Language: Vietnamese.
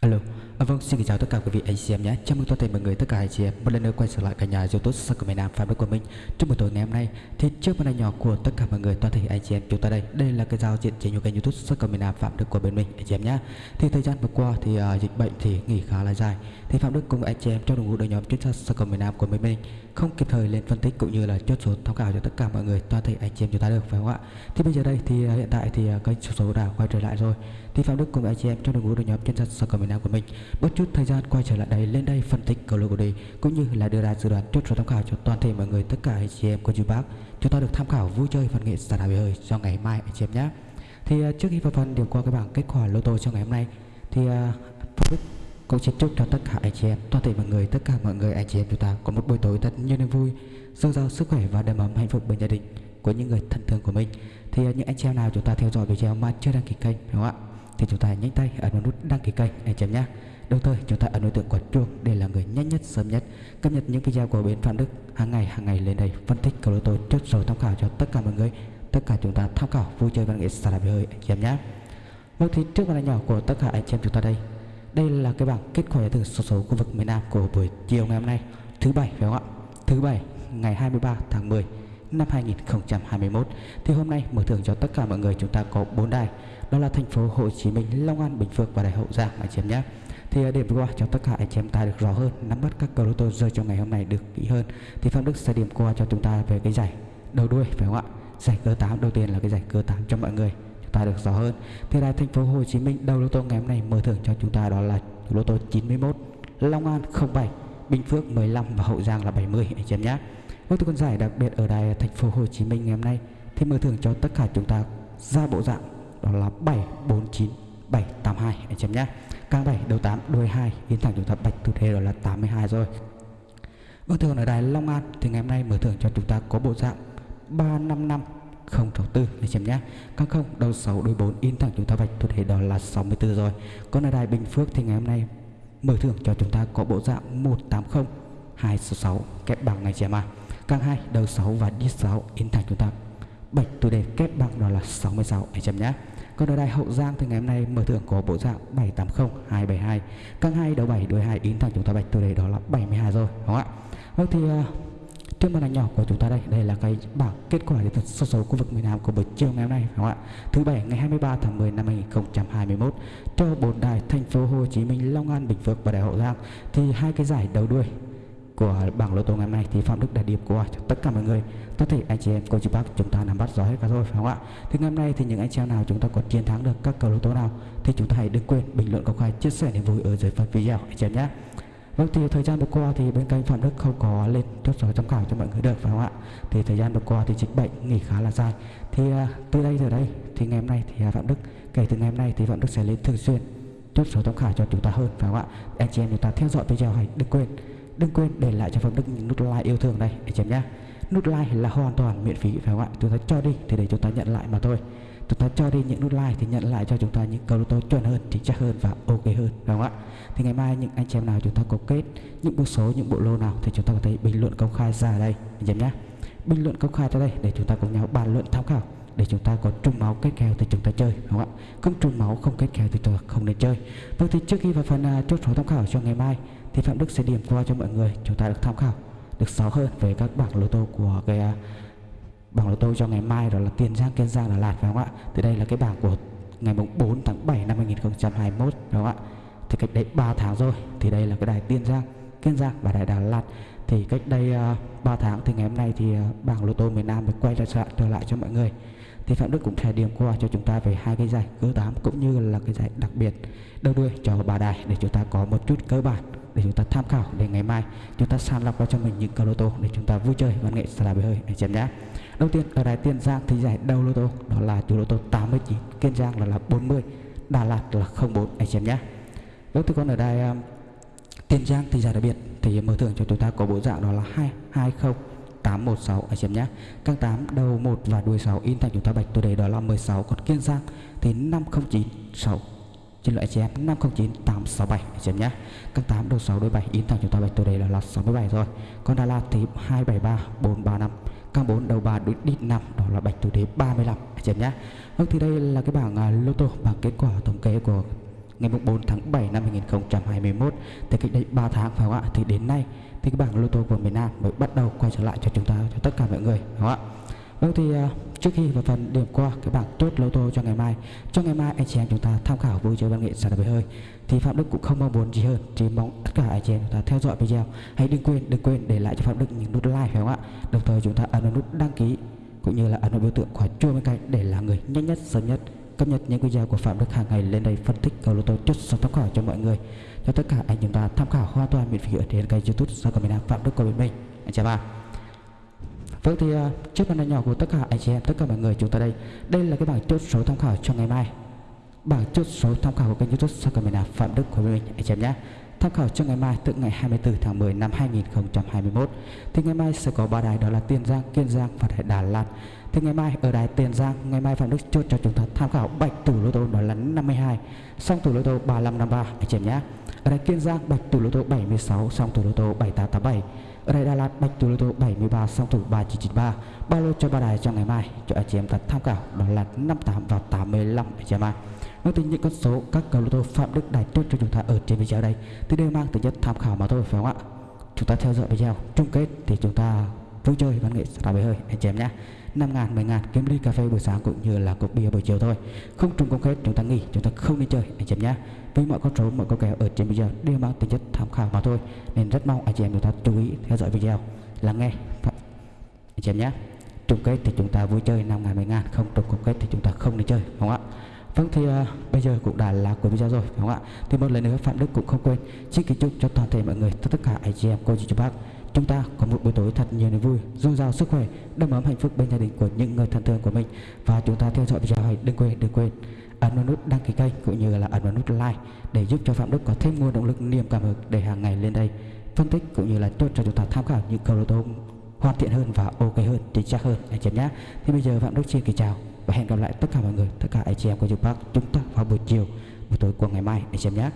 Alo, à, vâng xin chào tất cả quý vị anh chị em nhé. Chào mừng toàn thể mọi người tất cả anh chị em một lần nữa quay trở lại cả nhà YouTube Sắc của miền Nam Phạm Đức của mình. Trong buổi tối ngày hôm nay thì trước màn hình nhỏ của tất cả mọi người toàn thể anh chị em chúng ta đây, đây là cái giao diện trên của kênh YouTube Sắc của miền Nam Phạm Đức của bên mình anh chị em nhé. Thì thời gian vừa qua thì uh, dịch bệnh thì nghỉ khá là dài. Thì Phạm Đức cùng anh chị em trong đội ngũ đội nhóm chuyên gia Sắc của miền Nam của bên mình không kịp thời lên phân tích cũng như là chốt số tham khảo cho tất cả mọi người toàn thể anh chị em chúng ta được phải không ạ? Thì bây giờ đây thì uh, hiện tại thì uh, kênh số số đã quay trở lại rồi. Thì Phạm Đức cùng anh chị em trong đội ngũ đội nhóm chuyên gia Sắc của miền Nam của mình bất chút thời gian quay trở lại đây lên đây phân tích cầu lô của đây cũng như là đưa ra dự đoán chốt số tham khảo cho toàn thể mọi người tất cả anh chị em cô chú bác chúng ta được tham khảo vui chơi phần nghệ giả đà hơi cho ngày mai anh chị em nhé. Thì à, trước khi vào phần điểm qua cái bảng kết quả lô tô cho ngày hôm nay thì uh, cũng xin chúc cho tất cả anh chị em toàn thể mọi người tất cả mọi người anh chị em chúng ta có một buổi tối thật nhiều niềm vui dồi dào sức khỏe và đầm ấm hạnh phúc bên gia đình của những người thân thương của mình. Thì uh, những anh chị em nào chúng ta theo dõi video mà chưa đăng ký kênh đúng không ạ? Thì chúng ta nhanh tay ấn vào nút đăng ký kênh anh chị em nhé. Đồng thời chúng ta ấn đối tượng quả chuông để là người nhanh nhất sớm nhất cập nhật những video của bên Phạm Đức hàng ngày hàng ngày lên đây phân tích cầu lô tô chốt số tham khảo cho tất cả mọi người. Tất cả chúng ta tham khảo vui chơi văn nghệ xả đạp hơi anh chị em nhé. Vâng thì trước màn nhỏ của tất cả anh chị em chúng ta đây. Đây là cái bảng kết quả từ số số khu vực miền Nam của buổi chiều ngày hôm nay thứ bảy phải không ạ? Thứ bảy ngày 23 tháng 10 năm 2021 thì hôm nay mở thưởng cho tất cả mọi người chúng ta có bốn đài đó là thành phố Hồ Chí Minh, Long An, Bình Phước và Đại Hậu Giang anh chị em nhé thì à, điểm qua cho tất cả anh chị em ta được rõ hơn, nắm bắt các cầu lô tô rơi trong ngày hôm nay được kỹ hơn. Thì phạm đức sẽ điểm qua cho chúng ta về cái giải đầu đuôi, phải không ạ? Giải cơ 8 đầu tiên là cái giải cơ 8 cho mọi người, chúng ta được rõ hơn. Thì là thành phố Hồ Chí Minh đầu lô tô ngày hôm nay mở thưởng cho chúng ta đó là lô tô 91 Long An 07 Bình Phước 15 và Hậu Giang là 70 anh chị em nhé. Với con giải đặc biệt ở đài thành phố Hồ Chí Minh ngày hôm nay, thì mở thưởng cho tất cả chúng ta ra bộ dạng đó là 749 782 anh chị em nhé. Càng 7 đầu 8 đuôi 2 Yến thẳng chúng ta bạch thủ thế đó là 82 rồi. Vâng thường ở đài Long An, Thì ngày hôm nay mở thưởng cho chúng ta có bộ dạng 355 064 anh chị nhé. Càng không đầu 6 đuôi 4 in thẳng chúng ta bạch thủ thế đó là 64 rồi. Còn ở đài Bình Phước thì ngày hôm nay mở thưởng cho chúng ta có bộ dạng 180 266 kép bằng này chị em à Càng 2 đầu 6 và đi 6 in thẳng chúng ta bạch thủ đề kép bằng đó là 66 anh chị em nhé còn ở đài Hậu Giang thì ngày hôm nay mở thưởng có bộ dạng 780 272 Căng 2 đầu 7 đuôi 2 in thẳng chúng ta bạch tôi đây đó là 72 rồi, đúng không ạ? Vâng thì à, trên màn ảnh nhỏ của chúng ta đây đây là cái bảng kết quả đến số số khu vực miền Nam của buổi chiều ngày hôm nay, đúng không ạ? Thứ bảy, ngày 23 tháng 10 năm 2021 cho bốn đài thành phố Hồ Chí Minh, Long An, Bình Phước và Đại Hậu Giang thì hai cái giải đầu đuôi của bảng lô tô ngày hôm nay thì Phạm Đức đã điểm qua tất cả mọi người. Tất thể anh chị em cô chú bác chúng ta nắm bắt rõ hết cả rồi phải không ạ? Thì ngày hôm nay thì những anh chị em nào chúng ta có chiến thắng được các cầu lô tô nào thì chúng ta hãy đừng quên bình luận công khai chia sẻ niềm vui ở dưới phần video anh chị em nhé. Vâng thì thời gian vừa qua thì bên kênh Phạm Đức không có lên chốt số tham khảo cho mọi người được phải không ạ? Thì thời gian vừa qua thì dịch bệnh nghỉ khá là dài. Thì uh, từ đây giờ đây thì ngày hôm nay thì uh, Phạm Đức kể từ ngày hôm nay thì Phạm Đức sẽ lên thường xuyên chốt số tham khảo cho chúng ta hơn phải không ạ? Anh chị em chúng ta theo dõi video hãy đừng quên đừng quên để lại cho Phạm Đức những nút like yêu thương đây anh chị em nhé. Nút like là hoàn toàn miễn phí phải không ạ? Chúng ta cho đi thì để chúng ta nhận lại mà thôi. Chúng ta cho đi những nút like thì nhận lại cho chúng ta những câu tô chuẩn hơn chính xác hơn và ok hơn phải không ạ? Thì ngày mai những anh chị em nào chúng ta có kết những bộ số những bộ lô nào thì chúng ta có thể bình luận công khai ra đây anh chị em nhé. Bình luận công khai ra đây để chúng ta cùng nhau bàn luận tham khảo để chúng ta có trùng máu kết kèo thì chúng ta chơi đúng không ạ? Không trùng máu không kết kèo thì chúng ta không nên chơi. Vâng thì trước khi vào phần uh, chốt số tham khảo cho ngày mai thì phạm đức sẽ điểm qua cho mọi người. Chúng ta được tham khảo được rõ hơn về các bảng lô tô của cái à, bảng lô tô cho ngày mai đó là tiền giang kiên giang đà lạt phải không ạ? Thì đây là cái bảng của ngày mùng 4 tháng 7 năm 2021 phải không ạ? Thì cách đây 3 tháng rồi thì đây là cái đài tiền giang kiên giang và đài đà lạt. Thì cách đây à, uh, 3 tháng thì ngày hôm nay thì uh, bảng lô tô miền Nam mới quay trở, trở lại cho mọi người. Thì Phạm Đức cũng sẽ điểm qua cho chúng ta về hai cái giải cơ 8 cũng như là cái giải đặc biệt đầu đuôi cho bà đài để chúng ta có một chút cơ bản để chúng ta tham khảo để ngày mai chúng ta sàng lọc ra cho mình những cờ lô tô để chúng ta vui chơi văn nghệ xả đá bể hơi. Để chém nhá đầu tiên ở đài tiền giang thì giải đầu lô tô đó là chủ lô tô 89 kiên giang là là 40 đà lạt là 04 anh chém nhá đầu tiên còn ở đài um, tiền giang thì giải đặc biệt thì mở thưởng cho chúng ta có bộ dạng đó là 220 816 anh xem nhé. Các 8 đầu 1 và đuôi 6 in thành chúng ta bạch tôi đề đó là 16 Còn Kiên Giang thì 509 6 trên loại chém 509 867 chém nhé, các 8 đầu 6 đôi 7 in thẳng chúng ta bạch tôi đây là lọt 67 rồi. Con đà la thì 273 435 các 4 đầu 3 đối đi 5 đó là bạch tử đế 35 chém nhá vâng thì đây là cái bảng uh, lô tô bảng kết quả thống kê của ngày 4 tháng 7 năm 2021 thì cách đây 3 tháng phải không ạ? Thì đến nay thì cái bảng lô tô của miền Nam mới bắt đầu quay trở lại cho chúng ta cho tất cả mọi người đúng không ạ? Vâng thì uh, trước khi vào phần điểm qua cái bảng tốt lô tô cho ngày mai cho ngày mai anh chị em chúng ta tham khảo vui chơi văn nghệ sản phẩm hơi thì Phạm Đức cũng không mong muốn gì hơn chỉ mong tất cả anh chị em chúng ta theo dõi video. Hãy đừng quên đừng quên để lại cho Phạm Đức những nút like phải không ạ? Đồng thời chúng ta ấn vào nút đăng ký cũng như là ấn vào biểu tượng quả chuông bên cạnh để là người nhanh nhất sớm nhất cập nhật những video của Phạm Đức hàng ngày lên đây phân tích cầu lô tô chốt số tham khảo cho mọi người. Cho tất cả anh chúng ta tham khảo hoàn toàn miễn phí ở trên kênh YouTube do của miền Phạm Đức của bên mình anh chào bạn. Vâng thì uh, trước màn hình nhỏ của tất cả anh chị em, tất cả mọi người chúng ta đây Đây là cái bảng chốt số tham khảo cho ngày mai. Bảng chốt số tham khảo của kênh youtube Sao Cầm Phạm Đức của mình anh chị em nhé. Tham khảo cho ngày mai từ ngày 24 tháng 10 năm 2021 Thì ngày mai sẽ có ba đài đó là Tiền Giang, Kiên Giang và đài Đà Lạt. Thì ngày mai ở đài Tiền Giang, ngày mai Phạm Đức chốt cho chúng ta tham khảo bạch tủ lô tô đó là 52 Xong tủ lô tô 3553 anh chị em nhé. Ở đài Kiên Giang bạch tủ lô tô 76 xong tủ lô tô 7887 ở đây Đà Lạt Bạch Tú lô tô 73 song thủ 3993 Ba lô cho ba đài cho ngày mai cho anh chị em ta tham khảo đó là 58 và 85 anh chị em ạ. À. Nói tính những con số các cầu lô tô Phạm Đức đài trước cho chúng ta ở trên video đây. Thì đều mang tính chất tham khảo mà thôi phải không ạ? Chúng ta theo dõi video chung kết thì chúng ta vui chơi văn nghệ ra bể hơi anh chị em nhé. 5 ngàn, 10 ngàn kiếm ly cà phê buổi sáng cũng như là cốc bia buổi chiều thôi. Không trùng công kết chúng ta nghỉ, chúng ta không đi chơi anh chị em nhé. Với mọi con số, mọi con kèo ở trên video đều mang tính chất tham khảo mà thôi. Nên rất mong anh chị em chúng ta chú ý theo dõi video, lắng nghe anh chị em nhé. Trùng kết thì chúng ta vui chơi 5 ngàn, 10 ngàn Không trùng công kết thì chúng ta không đi chơi, không ạ? Vâng thì uh, bây giờ cũng đã là cuối video rồi phải không ạ? Thì một lần nữa Phạm Đức cũng không quên Xin kính chúc cho toàn thể mọi người tất cả anh chị em cô chú chú bác. Chúng ta có một buổi tối thật nhiều niềm vui dồi dào sức khỏe đầm ấm hạnh phúc bên gia đình của những người thân thương của mình. Và chúng ta theo dõi video này đừng quên đừng quên ấn vào nút đăng ký kênh cũng như là ấn vào nút like để giúp cho phạm đức có thêm nguồn động lực niềm cảm hứng để hàng ngày lên đây phân tích cũng như là chốt cho chúng ta tham khảo những câu lô tô hoàn thiện hơn và ok hơn chính xác hơn anh chị nhé. Thì bây giờ phạm đức xin kính chào và hẹn gặp lại tất cả mọi người, tất cả anh chị em của chúng Park chúng ta vào buổi chiều, buổi tối của ngày mai, anh chị em nhé.